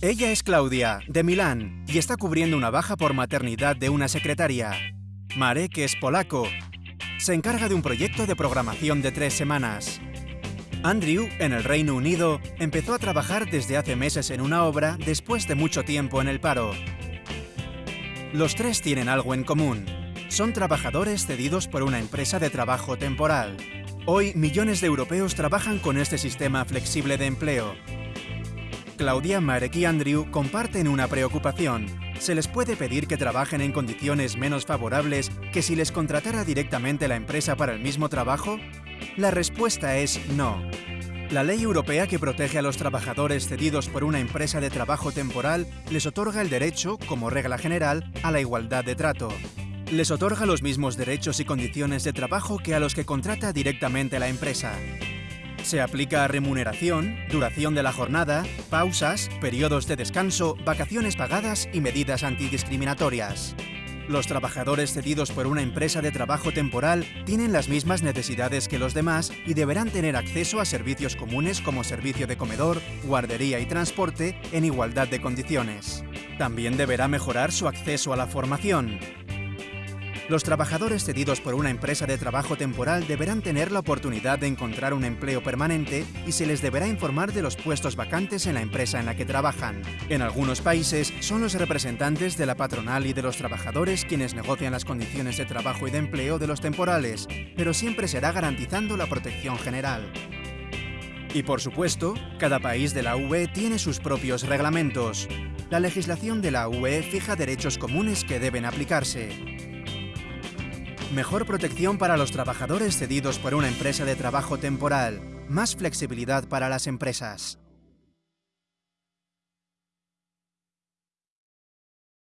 Ella es Claudia, de Milán, y está cubriendo una baja por maternidad de una secretaria. Marek es polaco. Se encarga de un proyecto de programación de tres semanas. Andrew, en el Reino Unido, empezó a trabajar desde hace meses en una obra después de mucho tiempo en el paro. Los tres tienen algo en común. Son trabajadores cedidos por una empresa de trabajo temporal. Hoy, millones de europeos trabajan con este sistema flexible de empleo, Claudia, Marek y Andrew comparten una preocupación. ¿Se les puede pedir que trabajen en condiciones menos favorables que si les contratara directamente la empresa para el mismo trabajo? La respuesta es no. La ley europea que protege a los trabajadores cedidos por una empresa de trabajo temporal les otorga el derecho, como regla general, a la igualdad de trato. Les otorga los mismos derechos y condiciones de trabajo que a los que contrata directamente la empresa. Se aplica a remuneración, duración de la jornada, pausas, periodos de descanso, vacaciones pagadas y medidas antidiscriminatorias. Los trabajadores cedidos por una empresa de trabajo temporal tienen las mismas necesidades que los demás y deberán tener acceso a servicios comunes como servicio de comedor, guardería y transporte en igualdad de condiciones. También deberá mejorar su acceso a la formación, los trabajadores cedidos por una empresa de trabajo temporal deberán tener la oportunidad de encontrar un empleo permanente y se les deberá informar de los puestos vacantes en la empresa en la que trabajan. En algunos países son los representantes de la patronal y de los trabajadores quienes negocian las condiciones de trabajo y de empleo de los temporales, pero siempre será garantizando la protección general. Y por supuesto, cada país de la UE tiene sus propios reglamentos. La legislación de la UE fija derechos comunes que deben aplicarse. Mejor protección para los trabajadores cedidos por una empresa de trabajo temporal. Más flexibilidad para las empresas.